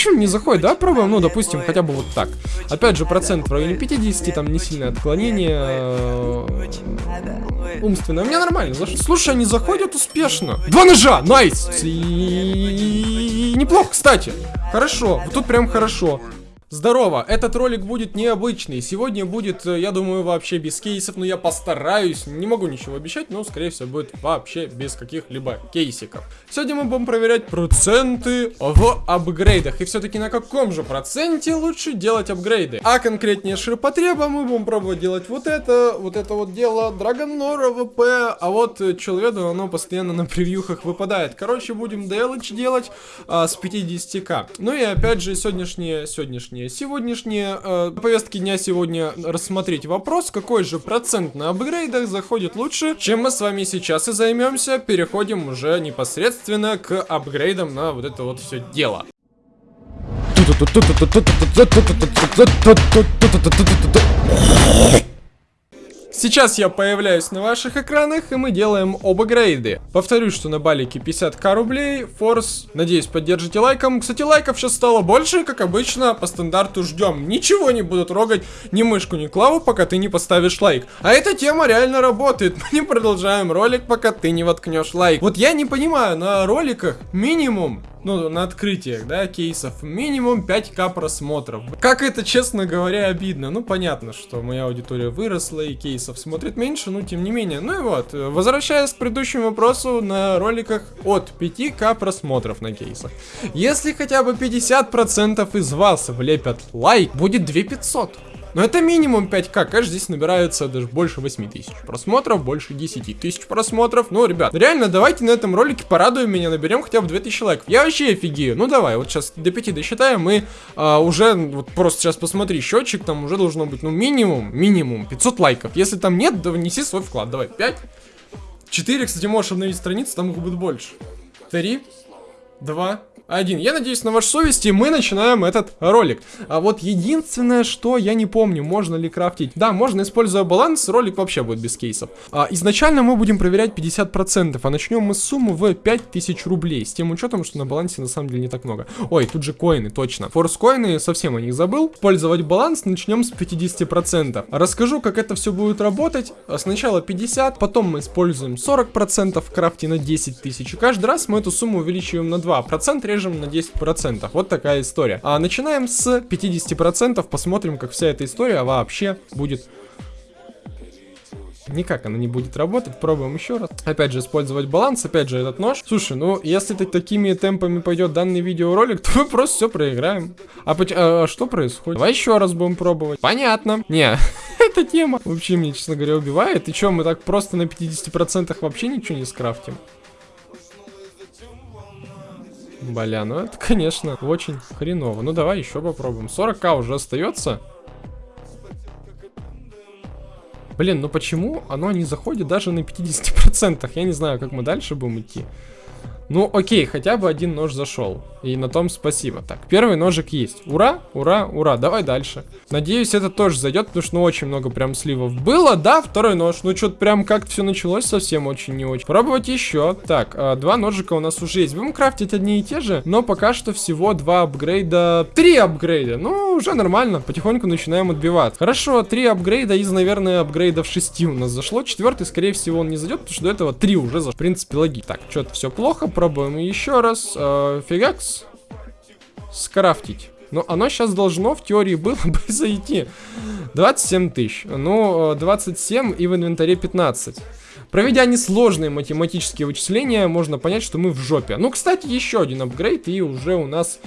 Почему не заходит? Да, пробуем, ну, допустим, хотя бы вот так. Опять же, процент в районе 50, там не сильное отклонение. э, Умственное. У меня нормально. Слушай, они заходят успешно. Два ножа, найс! И Неплохо, кстати. Хорошо, вот тут прям хорошо. Здорово, этот ролик будет необычный. Сегодня будет, э, я думаю, вообще без кейсов, но я постараюсь. Не могу ничего обещать, но, скорее всего, будет вообще без каких-либо кейсиков. Сегодня мы будем проверять проценты в апгрейдах. И все-таки на каком же проценте лучше делать апгрейды? А конкретнее ширпотреба мы будем пробовать делать вот это, вот это вот дело Драгонора ВП. А вот э, Человеду оно постоянно на превьюхах выпадает. Короче, будем DLH делать а, с 50к. Ну и опять же, сегодняшнее, сегодняшнее сегодняшние э, повестки дня сегодня рассмотреть вопрос, какой же процент на апгрейдах заходит лучше, чем мы с вами сейчас и займемся. Переходим уже непосредственно к апгрейдам на вот это вот все дело. Сейчас я появляюсь на ваших экранах, и мы делаем оба грейды. Повторюсь, что на балике 50к рублей, форс, надеюсь, поддержите лайком. Кстати, лайков сейчас стало больше, как обычно, по стандарту ждем. Ничего не буду трогать, ни мышку, ни клаву, пока ты не поставишь лайк. А эта тема реально работает. Мы не продолжаем ролик, пока ты не воткнешь лайк. Вот я не понимаю, на роликах минимум ну, на открытиях, да, кейсов, минимум 5к просмотров. Как это, честно говоря, обидно. Ну, понятно, что моя аудитория выросла и кейсов смотрит меньше, но тем не менее. Ну и вот, возвращаясь к предыдущему вопросу, на роликах от 5к просмотров на кейсах. Если хотя бы 50% из вас влепят лайк, будет 2500. Но это минимум 5к, конечно, здесь набирается даже больше 8 тысяч просмотров, больше 10 тысяч просмотров. Ну, ребят, реально, давайте на этом ролике порадуем меня, наберем хотя бы 2000 лайков. Я вообще офигею. Ну, давай, вот сейчас до 5 досчитаем, мы а, уже, вот просто сейчас посмотри, счетчик там уже должно быть, ну, минимум, минимум 500 лайков. Если там нет, да внеси свой вклад, давай, 5. 4, кстати, можешь обновить страницу, там их будет больше. 3, 2, один. Я надеюсь на вашей совести, мы начинаем этот ролик. А вот единственное, что я не помню, можно ли крафтить. Да, можно, используя баланс, ролик вообще будет без кейсов. А, изначально мы будем проверять 50%, а начнем мы с суммы в 5000 рублей. С тем учетом, что на балансе на самом деле не так много. Ой, тут же коины, точно. Форс коины, совсем о них забыл. Использовать баланс начнем с 50%. Расскажу, как это все будет работать. А Сначала 50, потом мы используем 40% в на 10 тысяч. И каждый раз мы эту сумму увеличиваем на 2%, режем на 10%. Вот такая история. А начинаем с 50%, посмотрим, как вся эта история вообще будет Никак она не будет работать, пробуем еще раз. Опять же, использовать баланс, опять же, этот нож. Слушай, ну, если так, такими темпами пойдет данный видеоролик, то мы просто все проиграем. А, а, а что происходит? Давай еще раз будем пробовать. Понятно. Не, эта тема вообще мне, честно говоря, убивает. И что, мы так просто на 50% вообще ничего не скрафтим? Бля, ну это, конечно, очень хреново. Ну давай еще попробуем. 40к уже остается. Блин, ну почему оно не заходит даже на 50%? Я не знаю, как мы дальше будем идти. Ну, окей, хотя бы один нож зашел. И на том спасибо. Так, первый ножик есть. Ура, ура, ура. Давай дальше. Надеюсь, это тоже зайдет, потому что ну, очень много прям сливов было. Да, второй нож. Ну, что-то прям как-то все началось совсем очень не очень. Пробовать еще. Так, а, два ножика у нас уже есть. Будем крафтить одни и те же, но пока что всего два апгрейда. Три апгрейда. Ну, уже нормально. Потихоньку начинаем отбиваться. Хорошо, три апгрейда из, наверное, апгрейдов шести у нас зашло. Четвертый, скорее всего, он не зайдет, потому что до этого три уже зашло. В принципе, логи. Так, что-то все плохо Попробуем еще раз. Э, фигакс. Скрафтить. Но оно сейчас должно, в теории, было бы зайти. 27 тысяч. Ну, 27 и в инвентаре 15. Проведя несложные математические вычисления, можно понять, что мы в жопе. Ну, кстати, еще один апгрейд, и уже у нас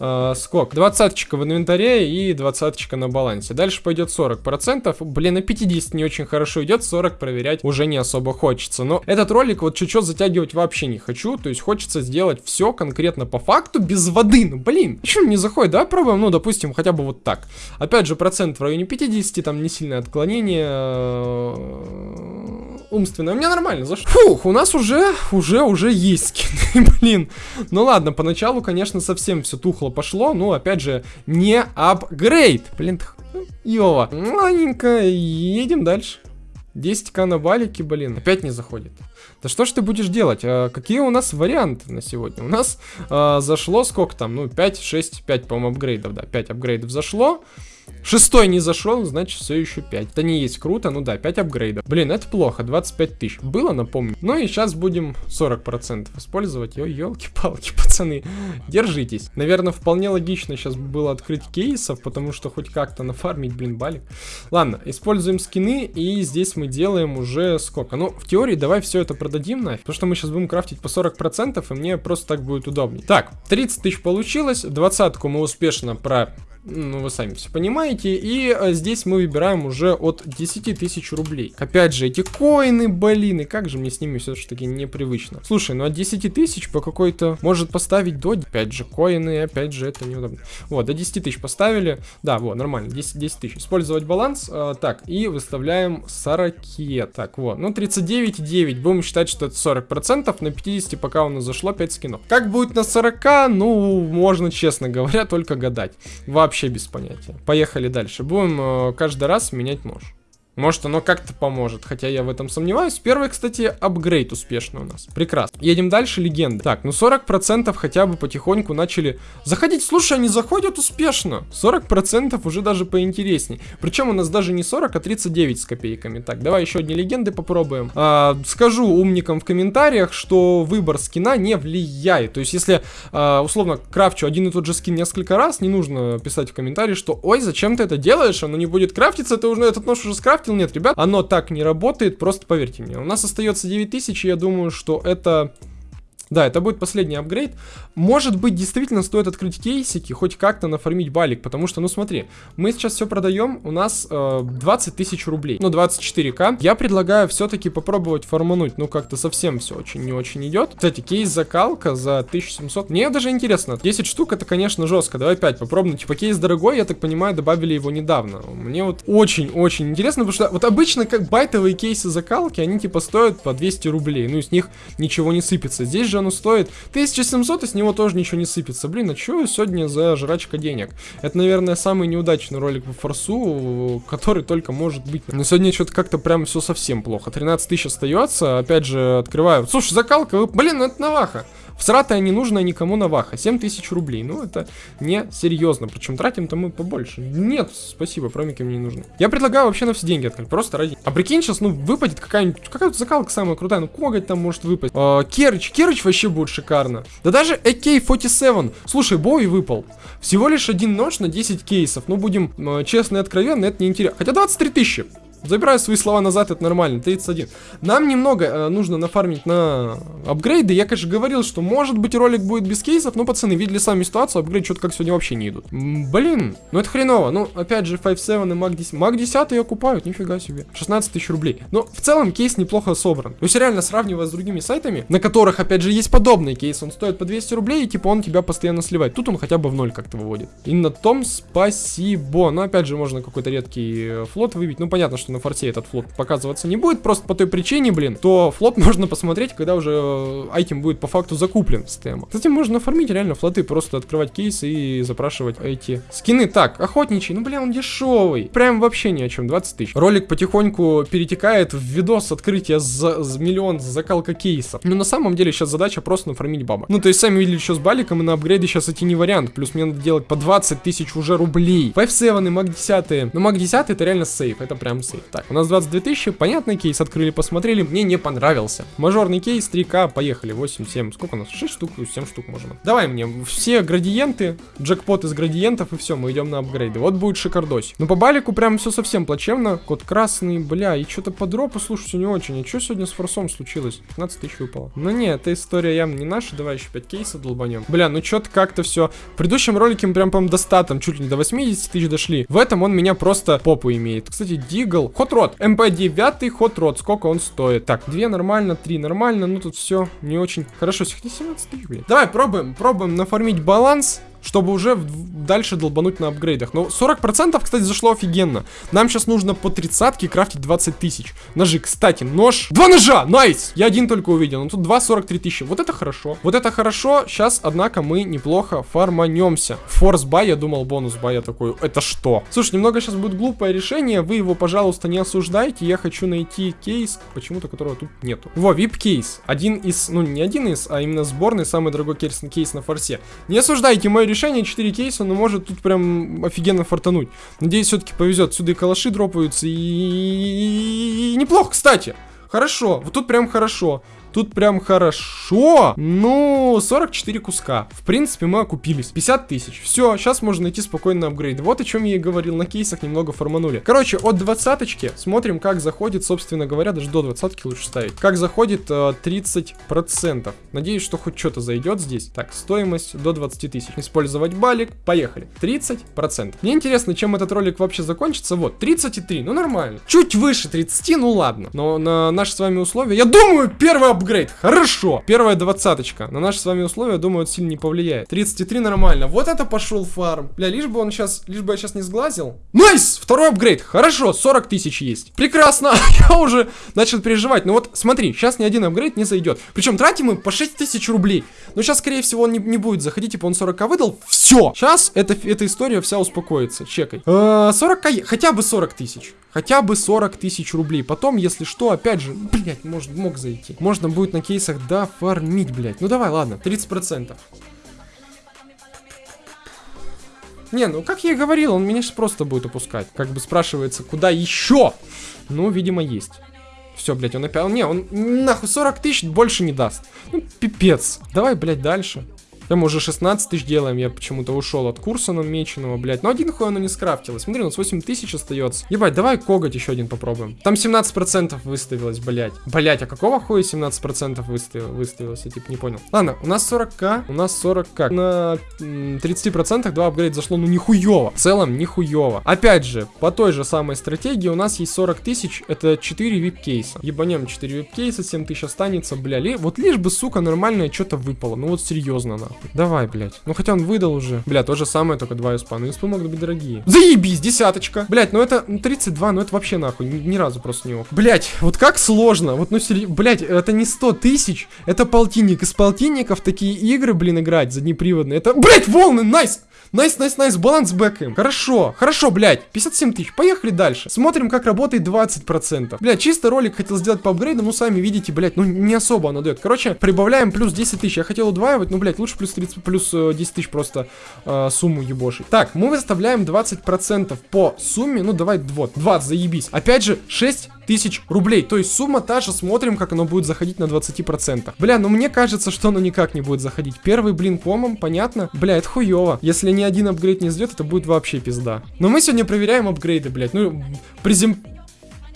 э, сколько? Двадцаточка в инвентаре и двадцаточка на балансе. Дальше пойдет 40%. Блин, на 50 не очень хорошо идет, 40 проверять уже не особо хочется. Но этот ролик вот чуть-чуть затягивать вообще не хочу. То есть хочется сделать все конкретно по факту без воды. Ну, блин, почему не заходит? Давай пробуем, ну, допустим, хотя бы вот так. Опять же, процент в районе 50, там не сильное отклонение умственное. У меня нормально зашло. Фух, у нас уже, уже, уже есть скины, блин. Ну ладно, поначалу, конечно, совсем все тухло пошло, но, опять же, не апгрейд. Блин, Йова. Ладненько, едем дальше. 10к на балике, блин, опять не заходит. Да что ж ты будешь делать? А, какие у нас варианты на сегодня? У нас а, зашло сколько там? Ну, 5, 6, 5, по-моему, апгрейдов, да, 5 апгрейдов зашло. Шестой не зашел, значит все еще 5. Это не есть круто, ну да, 5 апгрейдов. Блин, это плохо, 25 тысяч. Было, напомню. Ну и сейчас будем 40% использовать. Ой, елки-палки, пацаны, держитесь. Наверное, вполне логично сейчас было открыть кейсов, потому что хоть как-то нафармить, блин, балик. Ладно, используем скины, и здесь мы делаем уже сколько? Ну, в теории давай все это продадим нафиг, потому что мы сейчас будем крафтить по 40%, и мне просто так будет удобнее. Так, 30 тысяч получилось, двадцатку мы успешно про ну, вы сами все понимаете. И а, здесь мы выбираем уже от 10 тысяч рублей. Опять же, эти коины, блин, и как же мне с ними все-таки непривычно. Слушай, ну от 10 тысяч по какой-то может поставить до... Опять же, коины, опять же, это неудобно. Вот, до 10 тысяч поставили. Да, вот, нормально, 10, 10 тысяч. Использовать баланс. Э, так, и выставляем 40. Так, вот, ну 39,9. Будем считать, что это 40%. На 50 пока у нас зашло 5 скинов. Как будет на 40? Ну, можно, честно говоря, только гадать. Вообще вообще без понятия. Поехали дальше. Будем э, каждый раз менять нож. Может оно как-то поможет, хотя я в этом сомневаюсь. Первый, кстати, апгрейд успешно у нас. Прекрасно. Едем дальше, легенды. Так, ну 40% хотя бы потихоньку начали заходить. Слушай, они заходят успешно. 40% уже даже поинтересней. Причем у нас даже не 40, а 39 с копейками. Так, давай еще одни легенды попробуем. А, скажу умникам в комментариях, что выбор скина не влияет. То есть, если а, условно крафчу один и тот же скин несколько раз, не нужно писать в комментарии, что ой, зачем ты это делаешь, оно не будет крафтиться, ты уже этот нож уже скрафтил скрафтил, нет, ребят, оно так не работает, просто поверьте мне. У нас остается 9000, и я думаю, что это да, это будет последний апгрейд. Может быть, действительно стоит открыть кейсики, хоть как-то нафармить балик, потому что, ну смотри, мы сейчас все продаем, у нас э, 20 тысяч рублей, ну 24к. Я предлагаю все-таки попробовать фармануть, ну как-то совсем все очень не очень идет. Кстати, кейс закалка за 1700, мне даже интересно, 10 штук это, конечно, жестко, давай 5 попробуем. Типа кейс дорогой, я так понимаю, добавили его недавно. Мне вот очень-очень интересно, потому что вот обычно как байтовые кейсы закалки, они типа стоят по 200 рублей, ну из них ничего не сыпется. Здесь же оно стоит 1700, и с него тоже ничего не сыпется. Блин, а что сегодня за жрачка денег? Это, наверное, самый неудачный ролик по форсу, который только может быть. Но сегодня что-то как-то прям все совсем плохо. 13 тысяч остается, опять же, открываю. Слушай, закалка, блин, ну это наваха. Всратая не нужна никому наваха. 7 тысяч рублей. Ну, это не серьезно. Причем тратим-то мы побольше. Нет, спасибо, промики мне не нужны. Я предлагаю вообще на все деньги открыть. Просто ради... А прикинь, сейчас, ну, выпадет какая-нибудь... Какая-то закалка самая крутая. Ну, коготь там может выпасть. А, Керыч. Керыч вообще будет шикарно. Да даже AK-47. Слушай, Боуи выпал. Всего лишь один нож на 10 кейсов. Ну, будем э, честны и откровенны, это не интересно. Хотя 23 тысячи. Забираю свои слова назад, это нормально, 31. Нам немного э, нужно нафармить на апгрейды. Я, конечно, говорил, что может быть ролик будет без кейсов, но, пацаны, видели сами ситуацию, апгрейд что-то как сегодня вообще не идут. Блин, ну это хреново. Ну, опять же, 5.7 и Mag 10. Mag 10 окупают, нифига себе. 16 тысяч рублей. Но в целом кейс неплохо собран. То есть реально сравнивая с другими сайтами, на которых, опять же, есть подобный кейс, он стоит по 200 рублей, и типа он тебя постоянно сливает. Тут он хотя бы в ноль как-то выводит. И на том спасибо. Но опять же, можно какой-то редкий э, флот выбить. Ну, понятно, что на форте этот флот показываться не будет, просто по той причине, блин, то флот можно посмотреть, когда уже э, айтем будет по факту закуплен с тема. Кстати, можно оформить реально флоты, просто открывать кейсы и запрашивать эти скины. Так, охотничий, ну, бля, он дешевый. Прям вообще ни о чем, 20 тысяч. Ролик потихоньку перетекает в видос открытия за, за миллион закалка кейсов. Но на самом деле сейчас задача просто нафармить баба. Ну, то есть, сами видели, что с баликом, и на апгрейде сейчас идти не вариант. Плюс мне надо делать по 20 тысяч уже рублей. 5-7 и Маг 10. Ну, Маг 10 это реально сейф, это прям сейф. Так, у нас 22 тысячи, понятный кейс, открыли, посмотрели, мне не понравился. Мажорный кейс, 3К, поехали, 8, 7, сколько у нас? 6 штук, 7 штук можем. Давай мне все градиенты, джекпот из градиентов, и все, мы идем на апгрейды. Вот будет шикардось. Но по балику прям все совсем плачевно. Код красный, бля, и что-то по дропу, слушайте, не очень. А что сегодня с форсом случилось? 15 тысяч выпало. Ну не, эта история явно не наша, давай еще 5 кейсов долбанем. Бля, ну что-то как-то все. В предыдущем ролике мы прям, по до 100, там чуть ли не до 80 тысяч дошли. В этом он меня просто попу имеет. Кстати, Дигл, Хот Рот, МП-9 ход рот, сколько он стоит? Так, 2 нормально, 3 нормально, ну тут все не очень хорошо. Сегодня 17 тысяч, блин. Давай, пробуем, пробуем нафармить баланс. Чтобы уже дальше долбануть на апгрейдах. Но 40%, кстати, зашло офигенно. Нам сейчас нужно по тридцатке крафтить 20 тысяч. Ножи, кстати, нож. Два ножа, nice! Я один только увидел, но тут 2 43 тысячи. Вот это хорошо. Вот это хорошо. Сейчас, однако, мы неплохо фарманемся. Force buy, я думал, bonus buy, я такой, это что? Слушай, немного сейчас будет глупое решение. Вы его, пожалуйста, не осуждайте. Я хочу найти кейс, почему-то которого тут нету. Во, VIP кейс. Один из, ну не один из, а именно сборный, самый дорогой кейс, на форсе. Не осуждайте мое решение, 4 кейса, но может тут прям офигенно фартануть. Надеюсь, все-таки повезет. Сюда и калаши дропаются, и... и неплохо, кстати. Хорошо, вот тут прям хорошо. Тут прям хорошо. Ну, 44 куска. В принципе, мы окупились. 50 тысяч. Все, сейчас можно найти спокойно апгрейд. Вот о чем я и говорил. На кейсах немного форманули. Короче, от двадцаточки смотрим, как заходит, собственно говоря, даже до двадцатки лучше ставить. Как заходит э, 30%. Надеюсь, что хоть что-то зайдет здесь. Так, стоимость до 20 тысяч. Использовать балик. Поехали. 30%. Мне интересно, чем этот ролик вообще закончится. Вот, 33. Ну, нормально. Чуть выше 30, ну ладно. Но на наши с вами условия, я думаю, первый апгрейд. Хорошо. Первая двадцаточка. На наши с вами условия, думаю, это сильно не повлияет. 33 нормально. Вот это пошел фарм. Бля, лишь бы он сейчас, лишь бы я сейчас не сглазил. Nice! Второй апгрейд. Хорошо, 40 тысяч есть. Прекрасно. я уже начал переживать. Ну вот, смотри, сейчас ни один апгрейд не зайдет. Причем тратим мы по 6 тысяч рублей. Но сейчас, скорее всего, он не, не будет заходить. Типа он 40 выдал. Все. Сейчас эта, эта история вся успокоится. Чекай. Э, 40 хотя бы 40 тысяч. Хотя бы 40 тысяч рублей. Потом, если что, опять же, блять, может, мог зайти. Можно будет на кейсах дофармить, блять. Ну давай, ладно, 30%. Не, ну как я и говорил, он меня сейчас просто будет опускать. Как бы спрашивается, куда еще? Ну, видимо, есть. Все, блядь, он опять... Не, он нахуй 40 тысяч больше не даст. Ну, пипец. Давай, блядь, дальше. Да мы уже 16 тысяч делаем, я почему-то ушел от курса намеченного, блядь. Но один хуй оно не скрафтилось. Смотри, у нас 8 тысяч остается. Ебать, давай коготь еще один попробуем. Там 17% выставилось, блядь. Блядь, а какого хуя 17% выставил, выставилось? Я типа не понял. Ладно, у нас 40к, у нас 40к. На 30% два апгрейд зашло, ну нихуево. В целом, нихуево. Опять же, по той же самой стратегии у нас есть 40 тысяч, это 4 вип-кейса. Ебанем 4 вип-кейса, 7 тысяч останется, бля. Вот лишь бы, сука, нормальное что-то выпало. Ну вот серьезно, нахуй. Давай, блядь. Ну хотя он выдал уже. Бля, то же самое, только 2 СПА. Ну СП могут быть дорогие. Заебись, десяточка. Блядь, ну это ну, 32, ну это вообще нахуй. Ни, ни разу просто не ок. Блядь, вот как сложно. Вот ну серьезно. Блядь, это не 100 тысяч. Это полтинник. Из полтинников такие игры, блин, играть заднеприводные. Это, блядь, волны, nice. Nice, nice, nice, баланс бэкаем. Хорошо, хорошо, блядь. 57 тысяч, поехали дальше. Смотрим, как работает 20%. Блядь, чисто ролик хотел сделать по апгрейдам, ну сами видите, блядь, ну не особо оно дает. Короче, прибавляем плюс 10 тысяч. Я хотел удваивать, ну, блядь, лучше плюс 30, плюс 10 э, тысяч просто э, сумму ебошить. Так, мы выставляем 20% по сумме, ну, давай, вот, 20, заебись. Опять же, 6 тысяч рублей. То есть сумма та же, смотрим, как оно будет заходить на 20%. Бля, ну мне кажется, что оно никак не будет заходить. Первый блин комом, понятно? Бля, это хуево. Если ни один апгрейд не сделает, это будет вообще пизда. Но мы сегодня проверяем апгрейды, блядь. Ну, призем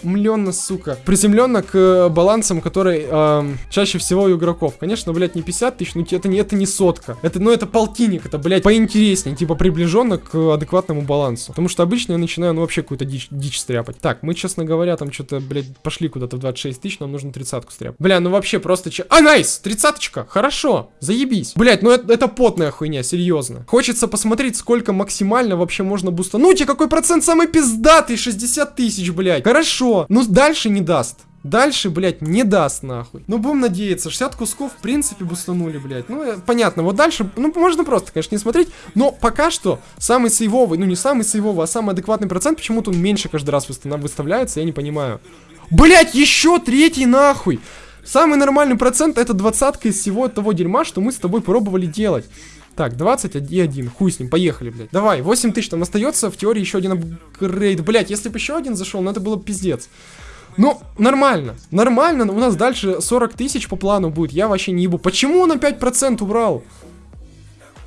приземленно, сука. Приземленно к э, балансам, которые э, чаще всего у игроков. Конечно, блядь, не 50 тысяч, но это не, это не сотка. Это, ну, это полтинник, это, блядь, поинтереснее, типа приближенно к адекватному балансу. Потому что обычно я начинаю, ну, вообще какую-то дичь, дичь стряпать. Так, мы, честно говоря, там что-то, блядь, пошли куда-то в 26 тысяч, нам нужно тридцатку стряпать. Бля, ну вообще просто... Че... А, найс! Тридцаточка! Хорошо! Заебись! Блядь, ну это, это потная хуйня, серьезно. Хочется посмотреть, сколько максимально вообще можно буста. Ну, тебе какой процент самый пиздатый? 60 тысяч, блядь. Хорошо. Ну, дальше не даст. Дальше, блядь, не даст нахуй. Ну, будем надеяться. 60 кусков, в принципе, бустанули, блядь. Ну, э, понятно. Вот дальше, ну, можно просто, конечно, не смотреть. Но пока что самый сейвовый, ну, не самый сейвовый, а самый адекватный процент, почему-то он меньше каждый раз выставляется, я не понимаю. Блядь, еще третий нахуй. Самый нормальный процент это двадцатка из всего того дерьма, что мы с тобой пробовали делать. Так, 21, хуй с ним, поехали, блядь. Давай, 8 тысяч там остается, в теории еще один апгрейд. Блядь, если бы еще один зашел, ну это было пиздец. Ну, нормально, нормально, у нас дальше 40 тысяч по плану будет, я вообще не ебу. Почему он на 5% убрал?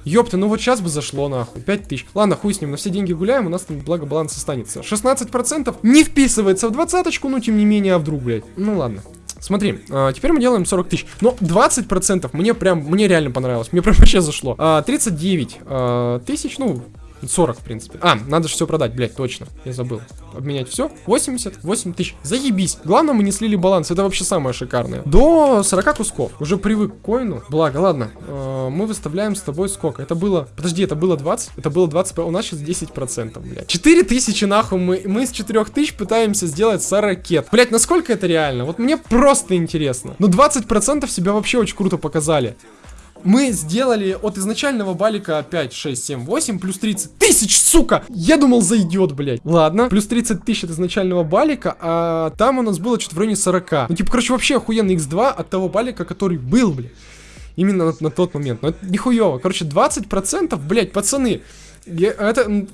Ёпта, ну вот сейчас бы зашло нахуй, 5 тысяч. Ладно, хуй с ним, на все деньги гуляем, у нас там благо баланс останется. 16% не вписывается в двадцаточку, но тем не менее, а вдруг, блядь. Ну ладно. Смотри, а, теперь мы делаем 40 тысяч. Но 20% мне прям, мне реально понравилось. Мне прям вообще зашло. А, 39 а, тысяч, ну, 40, в принципе. А, надо же все продать, блядь, точно. Я забыл. Обменять все. 88 тысяч. Заебись. Главное, мы не слили баланс. Это вообще самое шикарное. До 40 кусков. Уже привык к коину. Благо, ладно. Э, мы выставляем с тобой сколько? Это было... Подожди, это было 20? Это было 20... У нас сейчас 10%, блядь. 4 тысячи, нахуй. Мы, мы с 4 тысяч пытаемся сделать 40 ракет. Блядь, насколько это реально? Вот мне просто интересно. Ну, 20% себя вообще очень круто показали мы сделали от изначального балика 5, 6, 7, 8, плюс 30 тысяч, сука! Я думал, зайдет, блядь. Ладно, плюс 30 тысяч от изначального балика, а там у нас было что-то в районе 40. Ну, типа, короче, вообще охуенный x2 от того балика, который был, блядь. Именно на, на тот момент. Но это нихуево. Короче, 20%, блядь, пацаны. Я, это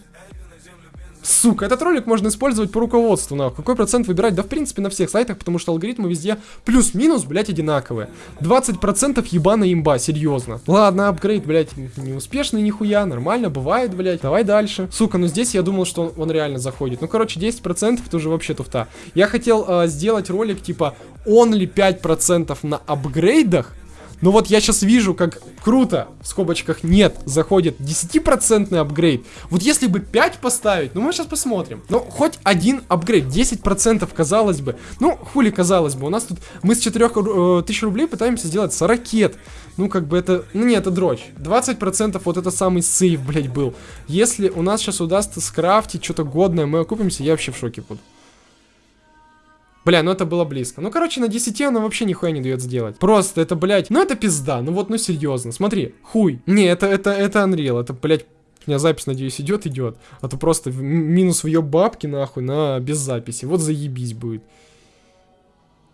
Сука, этот ролик можно использовать по руководству, нахуй. Какой процент выбирать? Да, в принципе, на всех сайтах, потому что алгоритмы везде плюс-минус, блядь, одинаковые. 20% ебаная имба, серьезно. Ладно, апгрейд, блядь, неуспешный нихуя, нормально, бывает, блядь. Давай дальше. Сука, ну здесь я думал, что он, он реально заходит. Ну, короче, 10% это уже вообще туфта. Я хотел э, сделать ролик, типа, он ли 5% на апгрейдах, но вот я сейчас вижу, как круто, в скобочках нет, заходит 10% апгрейд. Вот если бы 5 поставить, ну мы сейчас посмотрим. Ну, хоть один апгрейд, 10% казалось бы. Ну, хули казалось бы, у нас тут, мы с 4000 э, рублей пытаемся сделать 40 ракет. Ну, как бы это, ну не, это дрочь. 20% вот это самый сейф, блять, был. Если у нас сейчас удастся скрафтить что-то годное, мы окупимся, я вообще в шоке буду. Бля, ну это было близко. Ну, короче, на 10 она вообще нихуя не дает сделать. Просто это, блядь, ну это пизда. Ну вот, ну серьезно. Смотри, хуй. Не, это, это, это Unreal. Это, блядь, у меня запись, надеюсь, идет, идет. А то просто минус в ее бабки, нахуй, на без записи. Вот заебись будет.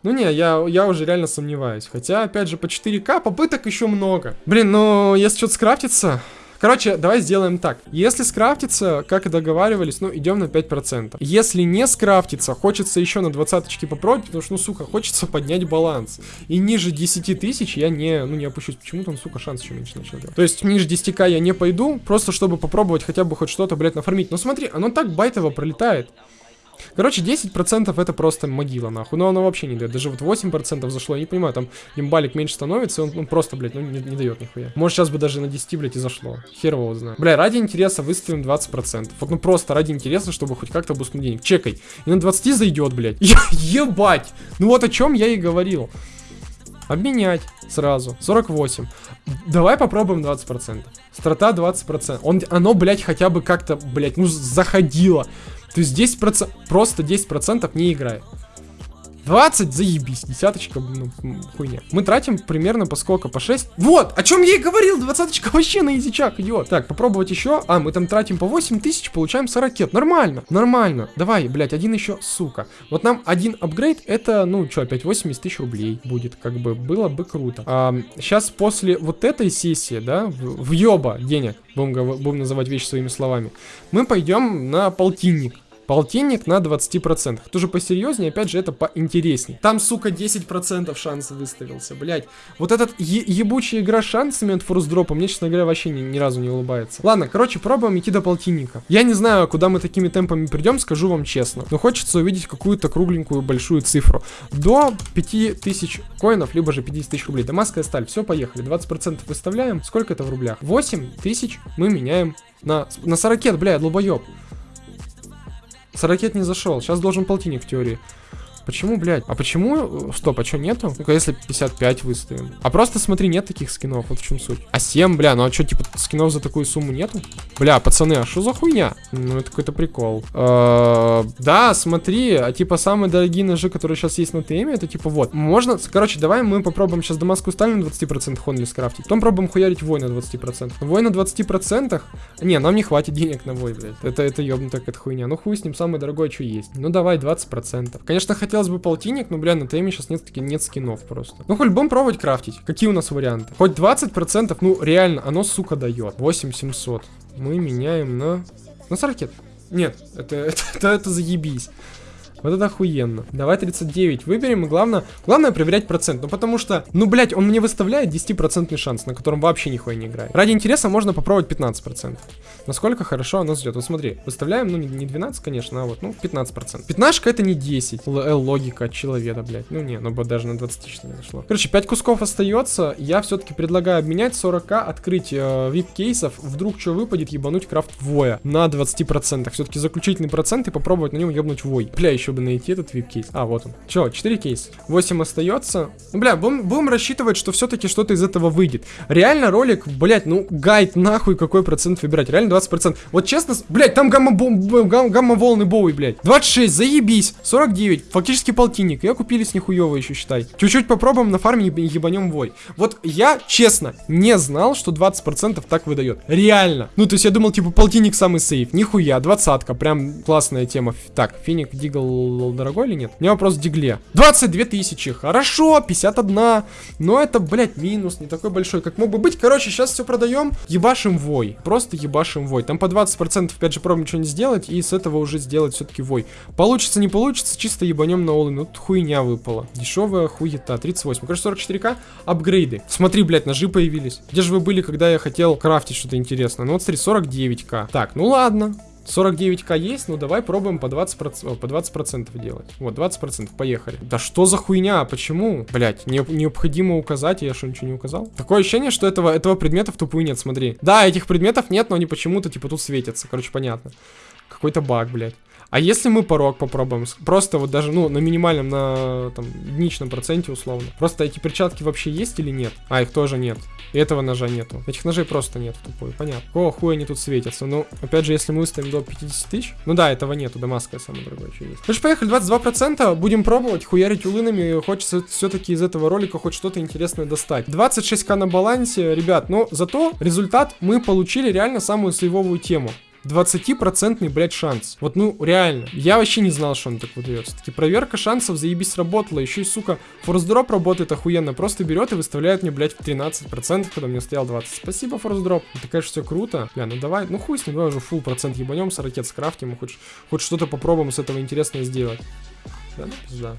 Ну не, я, я уже реально сомневаюсь. Хотя, опять же, по 4К попыток еще много. Блин, ну, если что-то скрафтится, Короче, давай сделаем так. Если скрафтится, как и договаривались, ну, идем на 5%. Если не скрафтится, хочется еще на 20 попробовать, потому что, ну, сука, хочется поднять баланс. И ниже 10 тысяч я не, ну, не опущусь. Почему-то, ну, сука, шанс еще меньше начал делать. То есть, ниже 10к я не пойду, просто чтобы попробовать хотя бы хоть что-то, блядь, нафармить. Но смотри, оно так байтово пролетает. Короче, 10% это просто могила, нахуй. Но оно вообще не дает. Даже вот 8% зашло, я не понимаю, там имбалик меньше становится, он, он просто, блядь, ну не, не дает нихуя. Может, сейчас бы даже на 10, блядь, и зашло. Хер его знает. Бля, ради интереса выставим 20%. Вот, ну просто ради интереса, чтобы хоть как-то бустнуть денег. Чекай. И на 20 зайдет, блядь. Ебать! Ну вот о чем я и говорил. Обменять сразу. 48. Давай попробуем 20%. Страта 20%. Он, оно, блядь, хотя бы как-то, блядь, ну заходило. То есть 10%, просто 10% не играет. 20, заебись, десяточка, ну, хуйня. Мы тратим примерно по сколько, по 6? Вот, о чем я и говорил, двадцаточка вообще на изичак идет. Так, попробовать еще. А, мы там тратим по 8 тысяч, получаем 40 ракет. Нормально, нормально. Давай, блядь, один еще, сука. Вот нам один апгрейд, это, ну, что, опять 80 тысяч рублей будет, как бы, было бы круто. А, сейчас после вот этой сессии, да, в, въеба денег, будем, будем называть вещи своими словами, мы пойдем на полтинник. Полтинник на 20%. Тоже посерьезнее, опять же, это поинтересней. Там, сука, 10% шанс выставился, блять. Вот этот ебучая игра шансами от форс-дропа мне, честно говоря, вообще ни, ни разу не улыбается. Ладно, короче, пробуем идти до полтинника. Я не знаю, куда мы такими темпами придем, скажу вам честно. Но хочется увидеть какую-то кругленькую большую цифру. До 5000 коинов, либо же 50 тысяч рублей. Дамасская сталь, все, поехали. 20% выставляем. Сколько это в рублях? 8 тысяч мы меняем на, на 40, бля, долбоеб. Сорокет не зашел. Сейчас должен полтинник в теории. Почему, блядь? А почему... Стоп, а что нету? Ну-ка, если 55 выставим. А просто смотри, нет таких скинов, вот в чем суть. А 7, бля, ну а что, типа, скинов за такую сумму нету? Бля, пацаны, а что за хуйня? Ну, это какой-то прикол. Э да, смотри, а типа самые дорогие ножи, которые сейчас есть на ТМ, это типа вот. Можно, короче, давай мы попробуем сейчас Дамаску сталь на 20% хонли скрафтить. Потом пробуем хуярить вой на 20%. Вой на 20%? Не, нам не хватит денег на вой, блядь. Это, это ёбнутая какая-то хуйня. Ну хуй с ним, самое дорогое, что есть. Ну давай 20%. Конечно, хотел хотелось бы полтинник, но, бля, на теме сейчас нет, нет скинов просто. Ну, хоть будем пробовать крафтить. Какие у нас варианты? Хоть 20%, ну, реально, оно, сука, дает. 8700. Мы меняем на... На 40. Нет, это, это, это, это заебись. Вот это охуенно. Давай 39 выберем, и главное, главное проверять процент. Ну, потому что, ну, блядь, он мне выставляет 10% шанс, на котором вообще нихуя не играет. Ради интереса можно попробовать 15%. Насколько хорошо оно ждет. Вот смотри, выставляем, ну, не 12, конечно, а вот, ну, 15%. Пятнашка это не 10. Л логика от человека, блядь. Ну, не, ну, даже на 20 тысяч не дошло. Короче, 5 кусков остается. Я все-таки предлагаю обменять 40к, открыть э, вип кейсов. Вдруг что выпадет, ебануть крафт воя на 20%. Все-таки заключительный процент и попробовать на нем ебнуть вой. Бля, еще бы найти этот вип кейс. А, вот он. Че, 4 кейса. 8 остается. Бля, будем, будем рассчитывать, что все-таки что-то из этого выйдет. Реально ролик, блядь, ну, гайд нахуй какой процент выбирать. Реально 20%. Вот честно, блядь, там гамма-волны гамма Боуи, блядь. 26, заебись. 49, фактически полтинник. Я купили с нихуево еще, считай. Чуть-чуть попробуем на фарме ебанем вой. Вот я, честно, не знал, что 20% так выдает. Реально. Ну, то есть я думал, типа, полтинник самый сейф. Нихуя, двадцатка. Прям классная тема. Так, финик дигл дорогой или нет? У меня вопрос в дигле. 22 тысячи. Хорошо, 51. Но это, блядь, минус не такой большой, как мог бы быть. Короче, сейчас все продаем. Ебашим вой. Просто ебашим вой. Там по 20% опять же пробуем ничего не сделать. И с этого уже сделать все-таки вой. Получится, не получится, чисто ебанем на олы. Ну, тут хуйня выпала. Дешевая хуета. 38. Короче, 44к. Апгрейды. Смотри, блядь, ножи появились. Где же вы были, когда я хотел крафтить что-то интересное? Ну вот смотри, 49к. Так, ну ладно. 49к есть, ну давай пробуем по 20%, по 20 делать. Вот, 20%, поехали. Да что за хуйня, почему? Блять, не, необходимо указать, я что, ничего не указал? Такое ощущение, что этого, этого предмета в тупую нет, смотри. Да, этих предметов нет, но они почему-то, типа, тут светятся, короче, понятно. Какой-то баг, блядь. А если мы порог попробуем? Просто вот даже, ну, на минимальном, на там, единичном проценте условно. Просто эти перчатки вообще есть или нет? А, их тоже нет. И этого ножа нету. Этих ножей просто нет тупой, понятно. Какого хуя они тут светятся? Ну, опять же, если мы выставим до 50 тысяч. Ну да, этого нету, дамасская самая дорогая еще есть. Короче, поехали, 22%. Будем пробовать, хуярить улынами. Хочется все-таки из этого ролика хоть что-то интересное достать. 26к на балансе, ребят, но зато результат мы получили реально самую сейвовую тему. 20-процентный, блядь, шанс. Вот, ну, реально. Я вообще не знал, что он так выдается. Таки проверка шансов заебись работала. Еще и, сука, форсдроп работает охуенно. Просто берет и выставляет мне, блядь, в 13%, когда мне стоял 20. Спасибо, форсдроп. Это, конечно, все круто. Бля, ну давай, ну хуй с ним, давай уже full процент ебанем с ракет скрафтим. Хоть, хоть что-то попробуем с этого интересное сделать. Да, ну, пизда.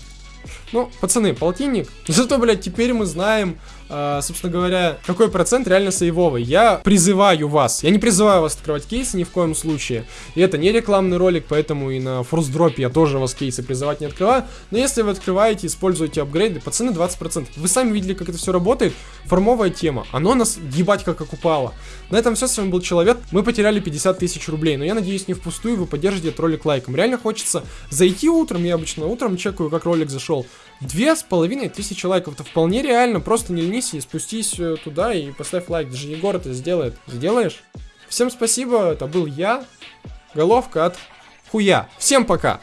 Ну, пацаны, полтинник. Зато, блядь, теперь мы знаем, э, собственно говоря, какой процент реально сейвовый. Я призываю вас, я не призываю вас открывать кейсы ни в коем случае. И это не рекламный ролик, поэтому и на форсдропе я тоже вас кейсы призывать не открываю. Но если вы открываете, используете апгрейды, пацаны 20%. Вы сами видели, как это все работает. Формовая тема. Оно нас ебать как окупало. На этом все, с вами был Человек. Мы потеряли 50 тысяч рублей, но я надеюсь не впустую вы поддержите этот ролик лайком. Реально хочется зайти утром, я обычно утром чекаю, как ролик зашел. Две с половиной тысячи лайков, это вполне реально, просто не ленись и спустись э, туда и поставь лайк, даже Егор это сделает. Сделаешь? Всем спасибо, это был я, головка от хуя. Всем пока!